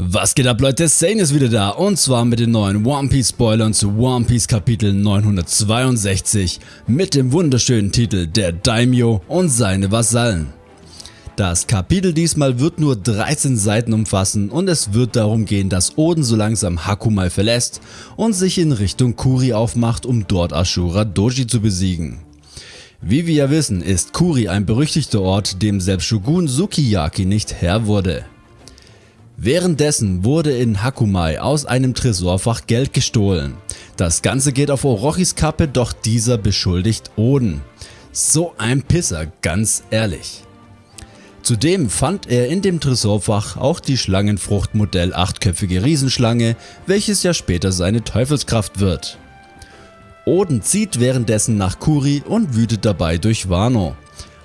Was geht ab Leute, Sane ist wieder da und zwar mit den neuen One Piece Spoilern zu One Piece Kapitel 962 mit dem wunderschönen Titel Der Daimyo und seine Vasallen. Das Kapitel diesmal wird nur 13 Seiten umfassen und es wird darum gehen, dass Oden so langsam Hakumai verlässt und sich in Richtung Kuri aufmacht, um dort Ashura Doji zu besiegen. Wie wir ja wissen, ist Kuri ein berüchtigter Ort, dem selbst Shogun Sukiyaki nicht Herr wurde. Währenddessen wurde in Hakumai aus einem Tresorfach Geld gestohlen. Das Ganze geht auf Orochis Kappe, doch dieser beschuldigt Oden. So ein Pisser, ganz ehrlich. Zudem fand er in dem Tresorfach auch die Schlangenfrucht Modell 8-köpfige Riesenschlange, welches ja später seine Teufelskraft wird. Oden zieht währenddessen nach Kuri und wütet dabei durch Wano.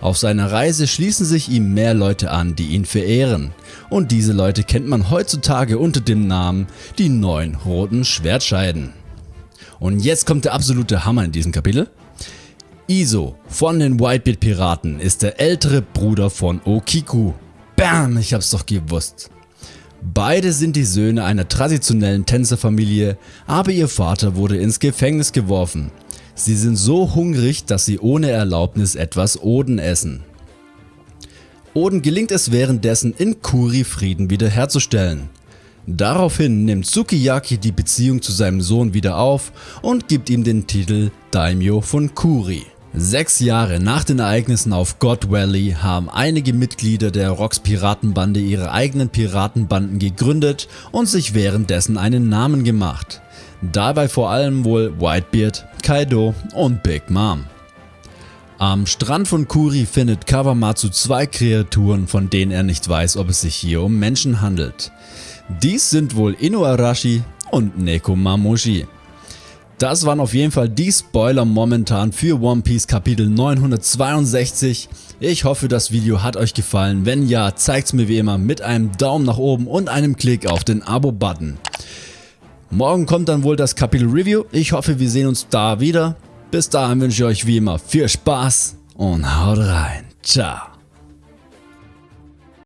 Auf seiner Reise schließen sich ihm mehr Leute an, die ihn verehren. Und diese Leute kennt man heutzutage unter dem Namen die neun roten Schwertscheiden. Und jetzt kommt der absolute Hammer in diesem Kapitel. Iso von den Whitebeard Piraten ist der ältere Bruder von Okiku. Bam, ich hab's doch gewusst. Beide sind die Söhne einer traditionellen Tänzerfamilie, aber ihr Vater wurde ins Gefängnis geworfen Sie sind so hungrig, dass sie ohne Erlaubnis etwas Oden essen. Oden gelingt es währenddessen in Kuri Frieden wiederherzustellen. Daraufhin nimmt Sukiyaki die Beziehung zu seinem Sohn wieder auf und gibt ihm den Titel Daimyo von Kuri. Sechs Jahre nach den Ereignissen auf God Valley haben einige Mitglieder der Rocks Piratenbande ihre eigenen Piratenbanden gegründet und sich währenddessen einen Namen gemacht. Dabei vor allem wohl Whitebeard, Kaido und Big Mom. Am Strand von Kuri findet Kawamatsu zwei Kreaturen, von denen er nicht weiß, ob es sich hier um Menschen handelt. Dies sind wohl Inuarashi und Nekomamushi. Das waren auf jeden Fall die Spoiler momentan für One Piece Kapitel 962. Ich hoffe das Video hat euch gefallen, wenn ja zeigt's mir wie immer mit einem Daumen nach oben und einem Klick auf den Abo-Button. Morgen kommt dann wohl das Kapitel Review. Ich hoffe wir sehen uns da wieder. Bis dahin wünsche ich euch wie immer viel Spaß und haut rein. Ciao.